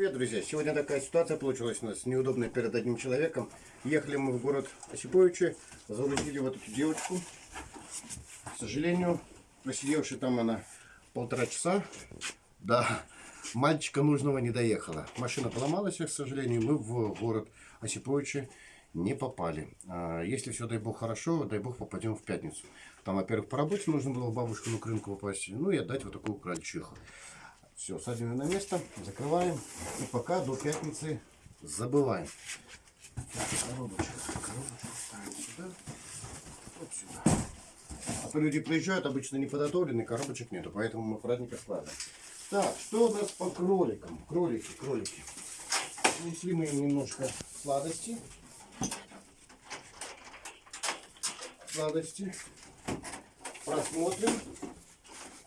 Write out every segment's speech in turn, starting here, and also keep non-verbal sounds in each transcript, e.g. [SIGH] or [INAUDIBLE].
Привет, друзья! Сегодня такая ситуация получилась у нас неудобная перед одним человеком. Ехали мы в город Осиповичи, загрузили вот эту девочку. К сожалению, просидевши там она полтора часа, да, мальчика нужного не доехала. Машина поломалась, к сожалению, мы в город Осиповичи не попали. А если все, дай бог, хорошо, дай бог, попадем в пятницу. Там, во-первых, по работе нужно было бабушку на рынку попасть, ну и отдать вот такую крольчиху. Все, садим ее на место, закрываем. И пока до пятницы забываем. Так, коробочку, коробочку. А то люди приезжают, обычно не подготовлены, коробочек нету, поэтому мы аккуратненько складываем. Так, что у нас по кроликам? Кролики, кролики. Принесли мы им немножко сладости. Сладости. Просмотрим.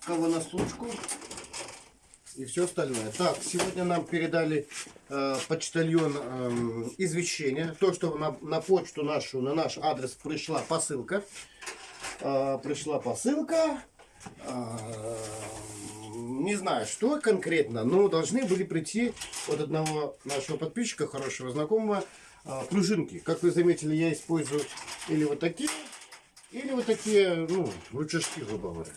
Кого на случку и все остальное. Так, сегодня нам передали э, почтальон э, извещение. То, что на, на почту нашу, на наш адрес пришла посылка. Э, пришла посылка. Э, не знаю, что конкретно, но должны были прийти от одного нашего подписчика, хорошего знакомого, э, пружинки. Как вы заметили, я использую или вот такие, или вот такие, ну, рычажки, грубо говоря.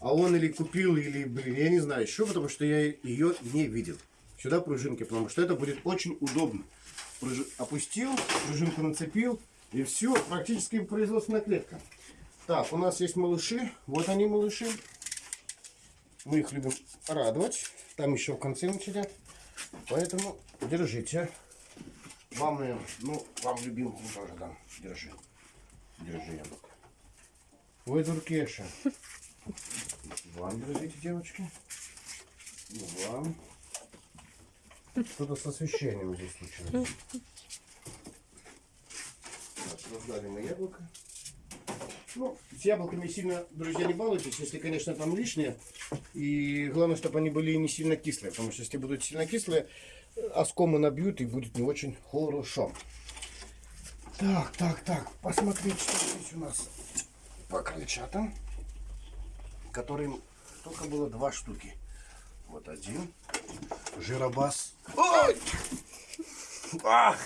А он или купил, или, блин, я не знаю еще, потому что я ее не видел. Сюда пружинки, потому что это будет очень удобно. Пружи... Опустил, пружинку нацепил, и все, практически производственная клетка. Так, у нас есть малыши. Вот они, малыши. Мы их любим радовать. Там еще в конце сидят. Поэтому держите. Вам, ну, вам любимому тоже дам. Держи. Держи яблоко. Ой, Дуркеша. Вам держите, девочки. И вам. Что-то с освещением здесь случилось. Так, раздали мы яблоко. Ну, с яблоками сильно, друзья, не балуйтесь, если, конечно, там лишние. И главное, чтобы они были не сильно кислые. Потому что если будут сильно кислые, оскомы набьют и будет не очень хорошо. Так, так, так, посмотрите, что здесь у нас по крольчатам которым только было два штуки. Вот один. Жиробас. Ой! А!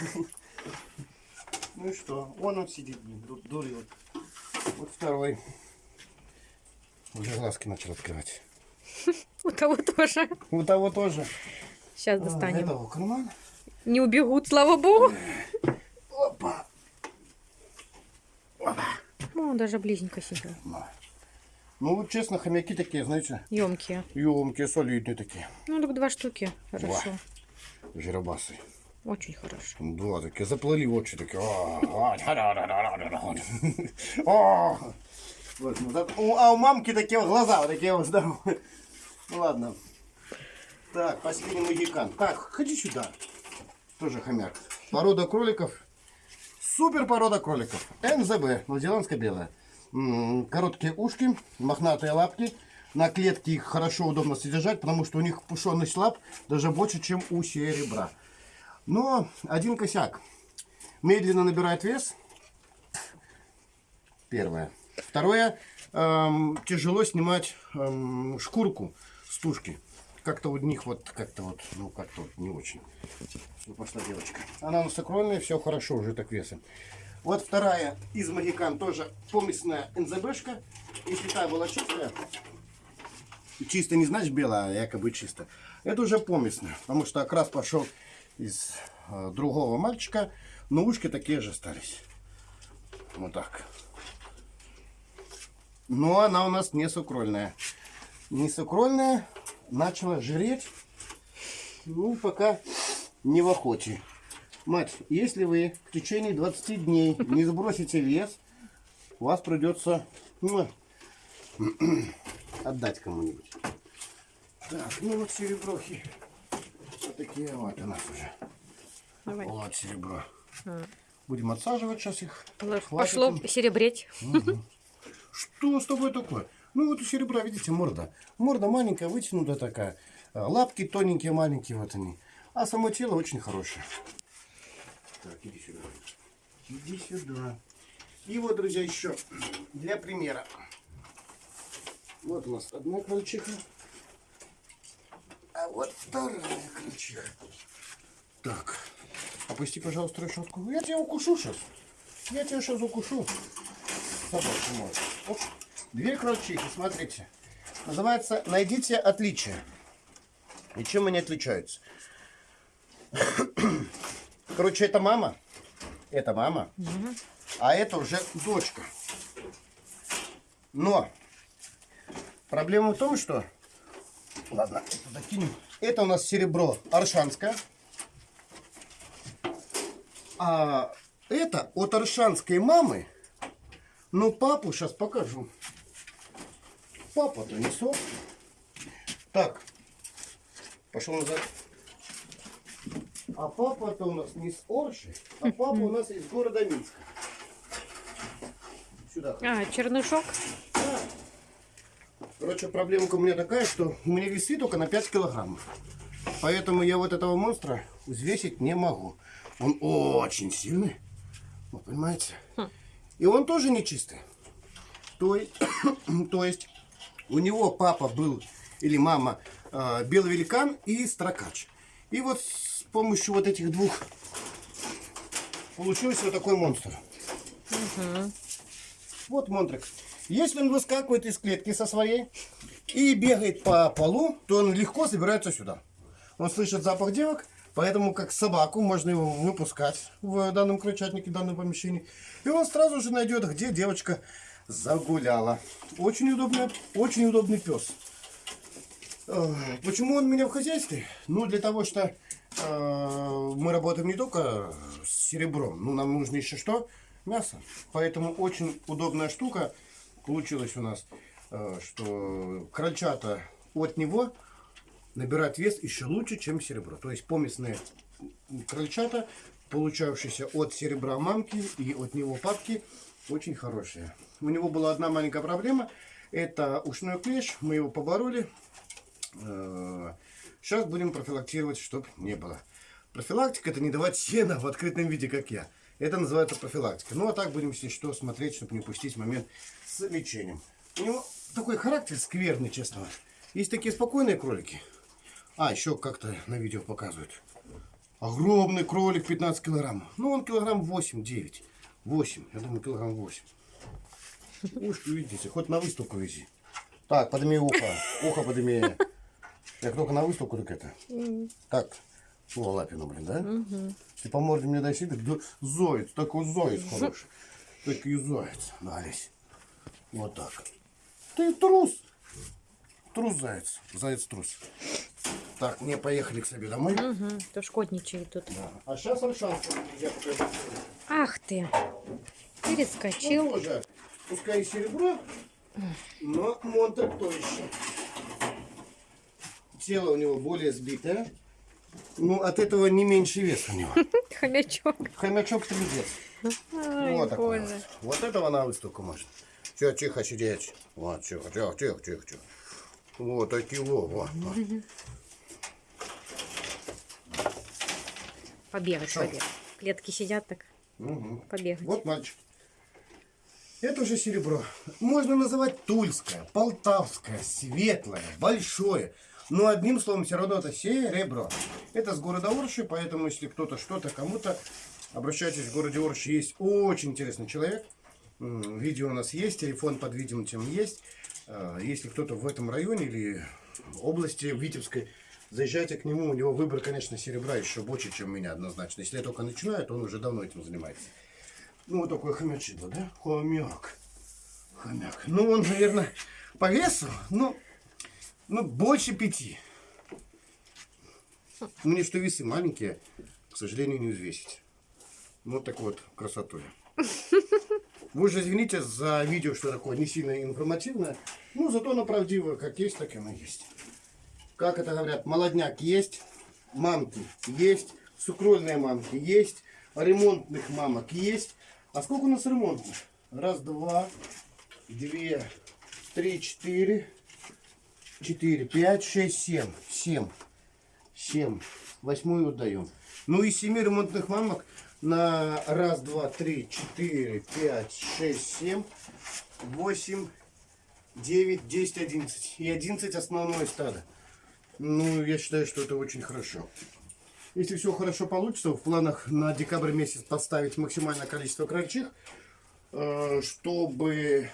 Ну и что? Вон он сидит, дурил. Вот второй. Уже глазки начал открывать. У того тоже. У того тоже. Сейчас достанем. А, этого карман. Не убегут, слава богу. Опа. Опа. Ну, он даже близненько сидел. Ну, вот честно, хомяки такие, знаете, Емкие. емкие, солидные такие. Ну, так два штуки. Хорошо. Два. Жиробасы. Очень хорошо. Два такие, заплыли очи такие. А, ну, у- А мамки такие вот глаза, вот такие вот здоровые. Ну ладно. Так, последний магикан. Так, ходи сюда. Тоже хомяк. Порода кроликов. Супер порода кроликов. НЗБ, новозеландская белая. Короткие ушки, мохнатые лапки. На клетке их хорошо, удобно содержать, потому что у них пушеность лап даже больше, чем у серебра. Но один косяк. Медленно набирает вес. Первое. Второе. эм, тяжело снимать эм, шкурку с тушки. Как-то у них вот, как-то вот, ну как-то вот не очень. Ну, пошла девочка. Она у нас все хорошо уже так весом. Вот вторая из магикан тоже помесная НЗБшка. Если та была чистая, чисто не значит белая, а якобы чисто. Это уже помесная, потому что окрас пошел из э, другого мальчика, но ушки такие же остались. Вот так. Но она у нас не сукрольная. Не сукрольная, начала жреть. Ну, пока не в охоте. Мать, если вы в течение 20 дней не сбросите вес, у вас придется ну, [CLEARS THROAT] отдать кому-нибудь. Так, ну вот сереброхи. Вот такие вот у нас уже. Давай. Вот серебро. Будем отсаживать сейчас их. Хватит Пошло им. серебреть. Что с тобой такое? Ну вот у серебра, видите, морда. Морда маленькая, вытянутая такая. А, Лапки тоненькие, маленькие вот они. А само тело очень хорошее. Так, иди сюда. Иди сюда. И вот, друзья, еще для примера. Вот у нас одна крольчиха. А вот вторая крольчиха. Так, опусти, пожалуйста, решетку. Я тебя укушу сейчас. Я тебя сейчас укушу. Собака мой. Оп. Две крольчихи, смотрите. Называется «Найдите отличия». И чем они отличаются? Короче, это мама. Это мама. А это уже дочка. Но проблема в том, что... Ладно, это закинем. Это у нас серебро аршанское. А это от аршанской мамы. Но папу сейчас покажу. Папа-то. Так, пошел назад. А папа-то у нас не с Орши, а папа у нас из города Минска. Сюда. А, чернышок? Да. Короче, проблемка у меня такая, что у меня весы только на 5 килограммов. Поэтому я вот этого монстра взвесить не могу. Он очень сильный. Вы понимаете? И он тоже нечистый. То есть, [COUGHS] то есть у него папа был, или мама, э, белый великан и строкач. И вот помощью вот этих двух получился вот такой монстр. Вот монтрик. Если он выскакивает из клетки со своей и бегает по полу, то он легко собирается сюда. Он слышит запах девок, поэтому как собаку можно его выпускать в данном крольчатнике, в данном помещении. И он сразу же найдет, где девочка загуляла. Очень удобный, очень удобный пес. Э, Почему он у меня в хозяйстве? Ну, для того, что мы работаем не только с серебром, ну, нам нужно еще что? Мясо. Поэтому очень удобная штука получилась у нас, э, что крольчата от него набирают вес еще лучше, чем серебро. То есть помесные крольчата, получавшиеся от серебра мамки и от него папки, очень хорошие. У него была одна маленькая проблема. Это ушной клещ. Мы его побороли. Сейчас будем профилактировать, чтобы не было. Профилактика это не давать сена в открытом виде, как я. Это называется профилактика. Ну а так будем, если что, смотреть, чтобы не упустить момент с лечением. У него такой характер скверный, честно. Есть такие спокойные кролики. А, еще как-то на видео показывают. Огромный кролик, 15 килограмм. Ну, он килограмм 8-9. 8, я думаю, килограмм 8. Ушки видите, хоть на выставку вези. Так, подними ухо. Ухо подними. Я только на выставку, так это. Так, о, лапину, блин, да? Ты по морде мне дай себе, да, зоец, такой зоец хороший. Такой зоец, дались. Вот так. Ты трус. Трус заяц. Заяц трус. Так, не поехали к себе домой. Угу. То шкодничает тут. Да. А сейчас Аршанка. Я покажу. Ах ты. Ну, Перескочил. тоже, пускай и серебро, но монтер то еще. Тело у него более сбитое. Ну, от этого не меньше вес у него. [LAUGHS] Хомячок. Хомячок трудец. Ай, вот такой вот. Вот этого на выставку можно. Все, тихо сидеть. Вот, тихо, тихо, тихо, тихо, тихо. Вот такие во, вот. вот. [LAUGHS] Побегать, Шо? побегать. Клетки сидят так. Мгм. Побегать. Вот мальчик. Это уже серебро. Можно называть тульское, полтавское, светлое, большое. Но одним словом, все равно это серебро. Это с города Орши, поэтому если кто-то что-то кому-то, обращайтесь в городе Орши. Есть очень интересный человек. Видео у нас есть, телефон под видео тем есть. А, Если кто-то в этом районе или области Витебской, заезжайте к нему. У него выбор, конечно, серебра еще больше, чем у меня однозначно. Если я только начинаю, то он уже давно этим занимается. Ну, вот такой хомячидло, да? Хомяк. Хомяк. Ну, он, наверное, по весу, ну, ну, больше пяти. Мне что весы маленькие, к сожалению, не взвесить. Ну, Вот такой вот красотой. Вы же извините за видео, что такое не сильно информативное. Ну, зато оно правдивое. Как есть, так и оно есть. Как это говорят, молодняк есть, мамки есть, сукрольные мамки есть, ремонтных мамок есть. А сколько у нас ремонтных? Раз, два, две, три, четыре, четыре, пять, шесть, семь. Семь. Семь. Восьмую отдаем. Ну и семи ремонтных мамок на раз, два, три, четыре, пять, шесть, семь, восемь, девять, десять, одиннадцать. И одиннадцать основное стадо. Ну, я считаю, что это очень хорошо. Если все хорошо получится, в планах на декабрь месяц поставить максимальное количество крольчих, э, чтобы,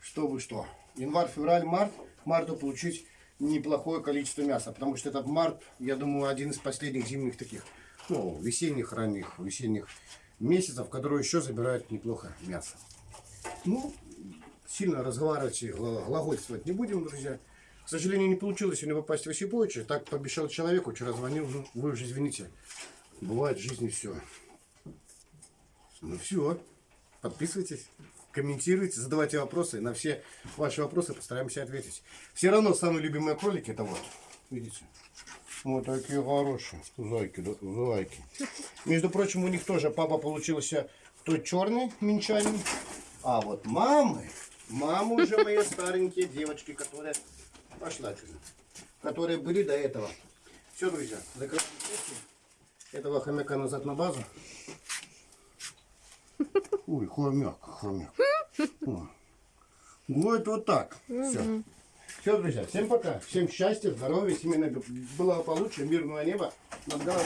чтобы что? Январь, февраль, март, марту получить неплохое количество мяса. Потому что этот март, я думаю, один из последних зимних таких, ну, весенних, ранних, весенних месяцев, которые еще забирают неплохо мясо. Ну, сильно разговаривать и гла- глагольствовать не будем, друзья. К сожалению, не получилось сегодня попасть в Осиповича. Так пообещал человеку, вчера звонил. Ну, вы уже извините. Бывает в жизни все. Ну все. Подписывайтесь, комментируйте, задавайте вопросы. На все ваши вопросы постараемся ответить. Все равно самые любимые кролики это вот. Видите? Вот такие хорошие. Зайки, да, зайки. Между прочим, у них тоже папа получился тот черный минчанин. А вот мамы, мамы уже мои старенькие девочки, которые пошла которые были до этого. Все, друзья, закрываем этого хомяка назад на базу. Ой, хомяк, хомяк. О. Вот вот так. Все. Все, друзья, всем пока. Всем счастья, здоровья, семейного благополучия, мирного неба над головой.